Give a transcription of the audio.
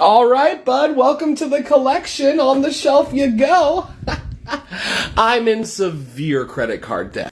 All right, bud, welcome to the collection. On the shelf you go. I'm in severe credit card debt.